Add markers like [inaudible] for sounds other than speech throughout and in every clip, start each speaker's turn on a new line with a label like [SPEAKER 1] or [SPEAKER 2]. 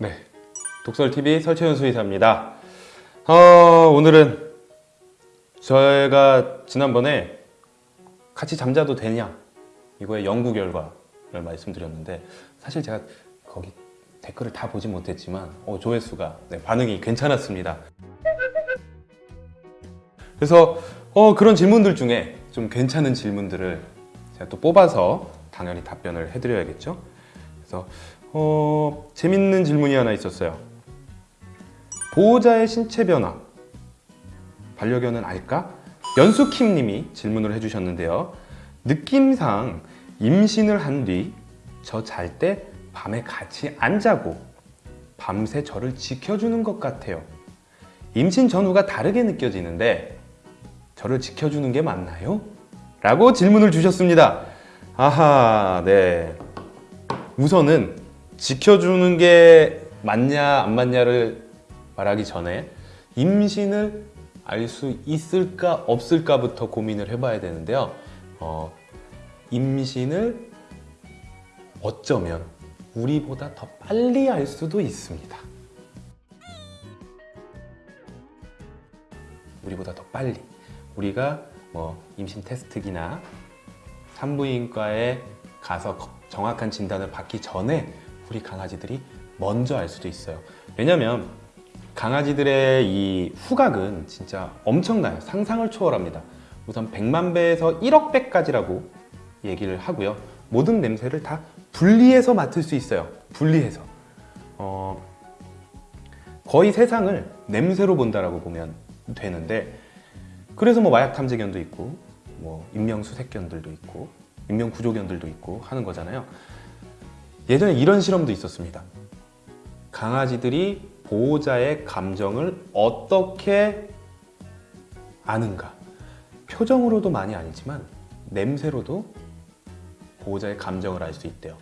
[SPEAKER 1] 네, 독설TV 설채윤 수의사입니다. 어, 오늘은 저희가 지난번에 같이 잠자도 되냐 이거의 연구 결과를 말씀드렸는데 사실 제가 거기 댓글을 다 보지 못했지만 어, 조회수가 네, 반응이 괜찮았습니다. 그래서 어, 그런 질문들 중에 좀 괜찮은 질문들을 제가 또 뽑아서 당연히 답변을 해드려야겠죠. 그래서 어, 재밌는 질문이 하나 있었어요. 보호자의 신체 변화 반려견은 알까? 연수킴 님이 질문을 해주셨는데요. 느낌상 임신을 한 뒤 저 잘 때 밤에 같이 안 자고 밤새 저를 지켜주는 것 같아요. 임신 전후가 다르게 느껴지는데 저를 지켜주는 게 맞나요? 라고 질문을 주셨습니다. 아하, 네. 우선은 지켜주는 게 맞냐 안 맞냐를 말하기 전에 임신을 알 수 있을까 없을까부터 고민을 해봐야 되는데요. 어, 임신을 어쩌면 우리보다 더 빨리 알 수도 있습니다. 우리보다 더 빨리. 우리가 뭐 임신 테스트기나 산부인과에 가서 거- 정확한 진단을 받기 전에 우리 강아지들이 먼저 알 수도 있어요. 왜냐면 강아지들의 이 후각은 진짜 엄청나요. 상상을 초월합니다. 우선 100만 배에서 1억 배까지라고 얘기를 하고요. 모든 냄새를 다 분리해서 맡을 수 있어요. 분리해서. 어, 거의 세상을 냄새로 본다라고 보면 되는데 그래서 뭐 마약 탐지견도 있고 뭐 인명 수색견들도 있고 인명 구조견들도 있고 하는 거잖아요. 예전에 이런 실험도 있었습니다. 강아지들이 보호자의 감정을 어떻게 아는가? 표정으로도 많이 아니지만 냄새로도 보호자의 감정을 알 수 있대요.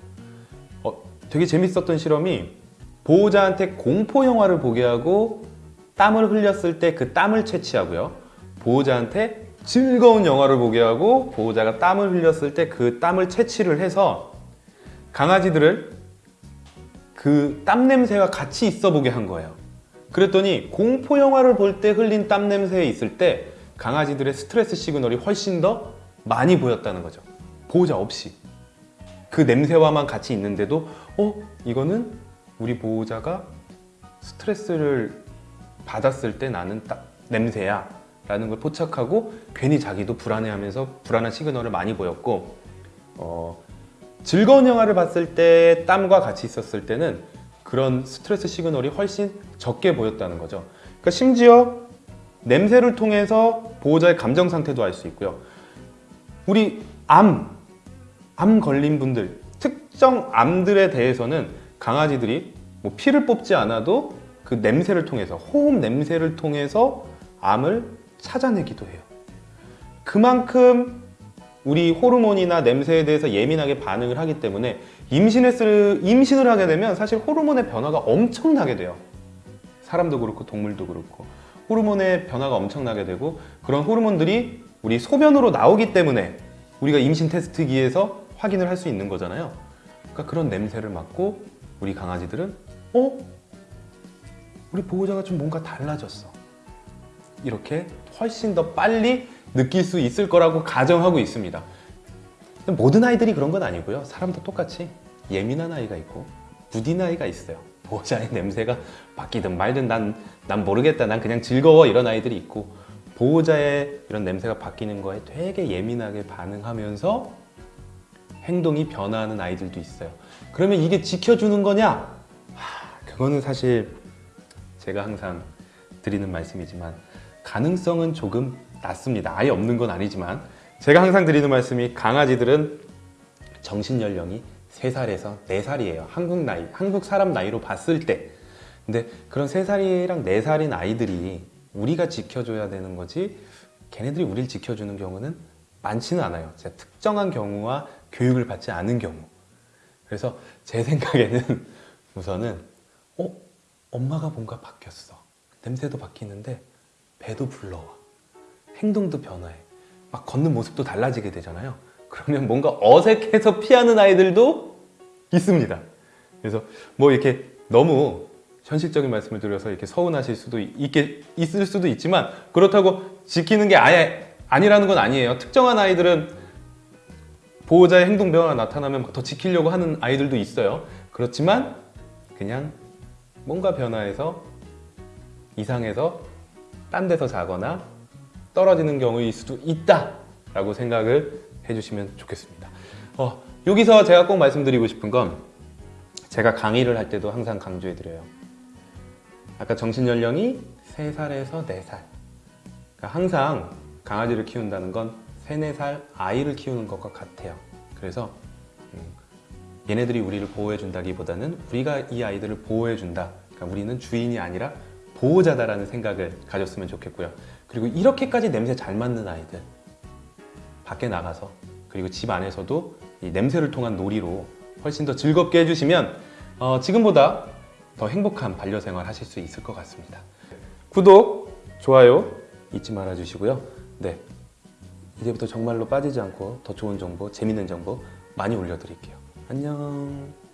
[SPEAKER 1] 어, 되게 재밌었던 실험이 보호자한테 공포 영화를 보게 하고 땀을 흘렸을 때 그 땀을 채취하고요. 보호자한테 즐거운 영화를 보게 하고 보호자가 땀을 흘렸을 때 그 땀을 채취를 해서 강아지들을 그 땀 냄새와 같이 있어 보게 한 거예요. 그랬더니 공포 영화를 볼 때 흘린 땀 냄새에 있을 때 강아지들의 스트레스 시그널이 훨씬 더 많이 보였다는 거죠. 보호자 없이. 그 냄새와만 같이 있는데도 어? 이거는 우리 보호자가 스트레스를 받았을 때 나는 딱 냄새야 라는 걸 포착하고 괜히 자기도 불안해하면서 불안한 시그널을 많이 보였고 어, 즐거운 영화를 봤을 때 땀과 같이 있었을 때는 그런 스트레스 시그널이 훨씬 적게 보였다는 거죠 그러니까 심지어 냄새를 통해서 보호자의 감정 상태도 알 수 있고요 우리 암, 암 걸린 분들 특정 암들에 대해서는 강아지들이 뭐 피를 뽑지 않아도 그 냄새를 통해서 호흡 냄새를 통해서 암을 찾아내기도 해요. 그만큼 우리 호르몬이나 냄새에 대해서 예민하게 반응을 하기 때문에 임신했을, 임신을 하게 되면 사실 호르몬의 변화가 엄청나게 돼요. 사람도 그렇고 동물도 그렇고 호르몬의 변화가 엄청나게 되고 그런 호르몬들이 우리 소변으로 나오기 때문에 우리가 임신 테스트기에서 확인을 할 수 있는 거잖아요. 그러니까 그런 냄새를 맡고 우리 강아지들은 어? 우리 보호자가 좀 뭔가 달라졌어. 이렇게 훨씬 더 빨리 느낄 수 있을 거라고 가정하고 있습니다. 모든 아이들이 그런 건 아니고요. 사람도 똑같이 예민한 아이가 있고 무딘 아이가 있어요. 보호자의 냄새가 바뀌든 말든 난, 난 모르겠다. 난 그냥 즐거워. 이런 아이들이 있고 보호자의 이런 냄새가 바뀌는 거에 되게 예민하게 반응하면서 행동이 변화하는 아이들도 있어요. 그러면 이게 지켜주는 거냐? 하, 그거는 사실 제가 항상 드리는 말씀이지만 가능성은 조금 낮습니다. 아예 없는 건 아니지만 제가 항상 드리는 말씀이 강아지들은 정신 연령이 3살에서 4살이에요. 한국 나이, 한국 사람 나이로 봤을 때. 근데 그런 3살이랑 4살인 아이들이 우리가 지켜줘야 되는 거지 걔네들이 우리를 지켜주는 경우는 많지는 않아요. 진짜 특정한 경우와 교육을 받지 않은 경우. 그래서 제 생각에는 [laughs] 우선은 어? 엄마가 뭔가 바뀌었어. 냄새도 바뀌는데 배도 불러와. 행동도 변화해. 막 걷는 모습도 달라지게 되잖아요. 그러면 뭔가 어색해서 피하는 아이들도 있습니다. 그래서 뭐 이렇게 너무 현실적인 말씀을 드려서 이렇게 서운하실 수도 있게 있을 수도 있지만 그렇다고 지키는 게 아예 아니라는 건 아니에요. 특정한 아이들은 보호자의 행동 변화가 나타나면 더 지키려고 하는 아이들도 있어요. 그렇지만 그냥 뭔가 변화해서 이상해서 딴 데서 자거나 떨어지는 경우일 수도 있다라고 생각을 해주시면 좋겠습니다. 어, 여기서 제가 꼭 말씀드리고 싶은 건 제가 강의를 할 때도 항상 강조해드려요. 아까 정신 연령이 3살에서 4살. 그러니까 항상 강아지를 키운다는 건 3, 4살 아이를 키우는 것과 같아요. 그래서 음, 얘네들이 우리를 보호해준다기보다는 우리가 이 아이들을 보호해준다. 그러니까 우리는 주인이 아니라 보호자다라는 생각을 가졌으면 좋겠고요. 그리고 이렇게까지 냄새 잘 맡는 아이들 밖에 나가서 그리고 집 안에서도 이 냄새를 통한 놀이로 훨씬 더 즐겁게 해주시면 어, 지금보다 더 행복한 반려생활 하실 수 있을 것 같습니다. 구독, 좋아요 잊지 말아 주시고요. 네. 이제부터 정말로 빠지지 않고 더 좋은 정보, 재밌는 정보 많이 올려드릴게요. 안녕.